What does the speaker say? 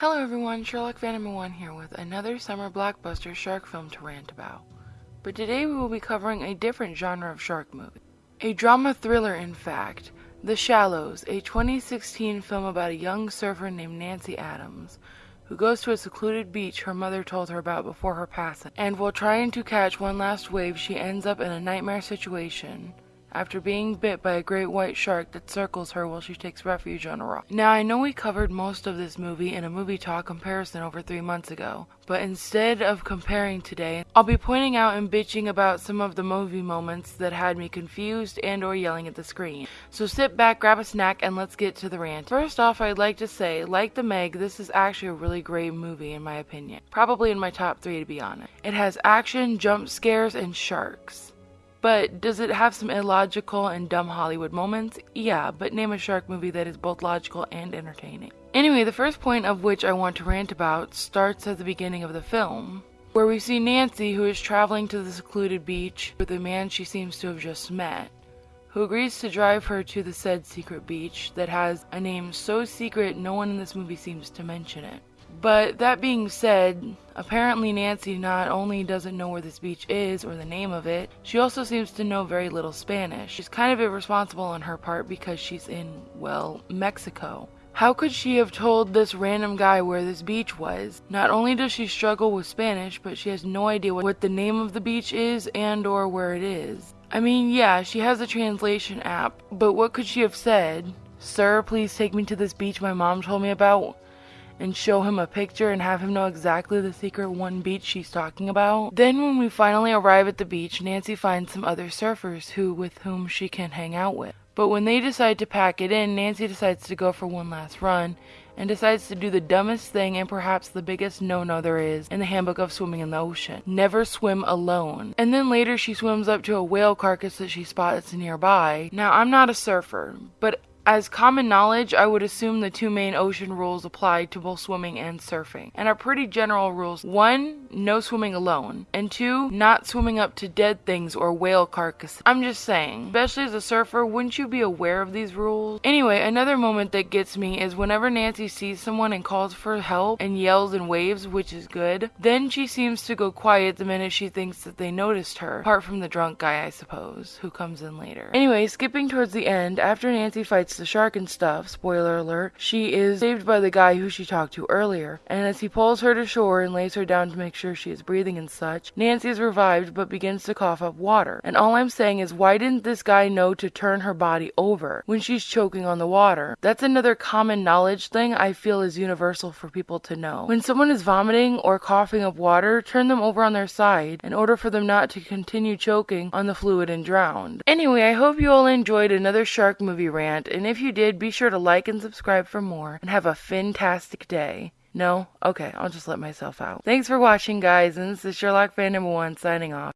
Hello everyone, Sherlock one here with another summer blockbuster shark film to rant about. But today we will be covering a different genre of shark movie. A drama thriller in fact, The Shallows, a 2016 film about a young surfer named Nancy Adams, who goes to a secluded beach her mother told her about before her passing. And while trying to catch one last wave, she ends up in a nightmare situation after being bit by a great white shark that circles her while she takes refuge on a rock. Now, I know we covered most of this movie in a movie talk comparison over three months ago, but instead of comparing today, I'll be pointing out and bitching about some of the movie moments that had me confused and or yelling at the screen. So sit back, grab a snack, and let's get to the rant. First off, I'd like to say, like The Meg, this is actually a really great movie in my opinion. Probably in my top three to be honest. It has action, jump scares, and sharks. But does it have some illogical and dumb Hollywood moments? Yeah, but name a shark movie that is both logical and entertaining. Anyway, the first point of which I want to rant about starts at the beginning of the film, where we see Nancy, who is traveling to the secluded beach with a man she seems to have just met, who agrees to drive her to the said secret beach that has a name so secret no one in this movie seems to mention it. But that being said, apparently Nancy not only doesn't know where this beach is or the name of it, she also seems to know very little Spanish. She's kind of irresponsible on her part because she's in, well, Mexico. How could she have told this random guy where this beach was? Not only does she struggle with Spanish, but she has no idea what the name of the beach is and or where it is. I mean, yeah, she has a translation app, but what could she have said? Sir, please take me to this beach my mom told me about and show him a picture and have him know exactly the secret one beach she's talking about. Then when we finally arrive at the beach, Nancy finds some other surfers who with whom she can hang out with. But when they decide to pack it in, Nancy decides to go for one last run and decides to do the dumbest thing and perhaps the biggest no-no there is in the handbook of swimming in the ocean. Never swim alone. And then later she swims up to a whale carcass that she spots nearby. Now I'm not a surfer, but as common knowledge, I would assume the two main ocean rules apply to both swimming and surfing, and are pretty general rules. One, no swimming alone, and two, not swimming up to dead things or whale carcasses. I'm just saying, especially as a surfer, wouldn't you be aware of these rules? Anyway, another moment that gets me is whenever Nancy sees someone and calls for help and yells and waves, which is good, then she seems to go quiet the minute she thinks that they noticed her, apart from the drunk guy, I suppose, who comes in later. Anyway, skipping towards the end, after Nancy fights the shark and stuff, spoiler alert, she is saved by the guy who she talked to earlier. And as he pulls her to shore and lays her down to make sure she is breathing and such, Nancy is revived but begins to cough up water. And all I'm saying is, why didn't this guy know to turn her body over when she's choking on the water? That's another common knowledge thing I feel is universal for people to know. When someone is vomiting or coughing up water, turn them over on their side in order for them not to continue choking on the fluid and drown. Anyway, I hope you all enjoyed another shark movie rant, and if you did, be sure to like and subscribe for more, and have a fantastic day. No? Okay, I'll just let myself out. Thanks for watching, guys, and this is Sherlock Fan number one signing off.